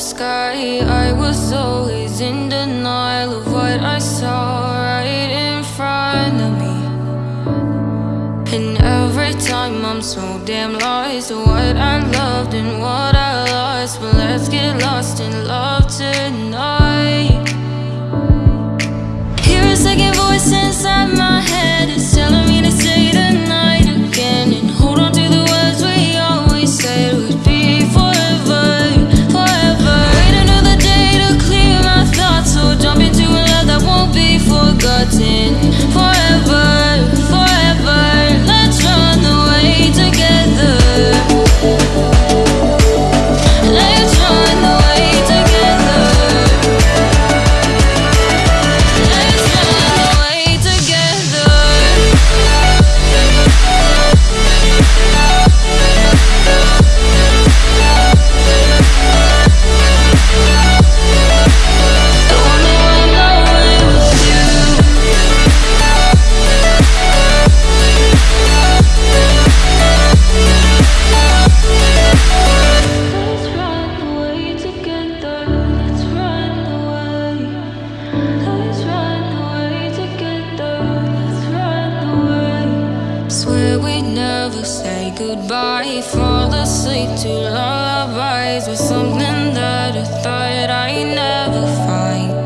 sky. I was always in denial of what I saw right in front of me. And every time I'm so damn lost What I loved and what I lost. But let's get lost in love. goodbye Fall asleep to lullabies With something that I thought I'd never find.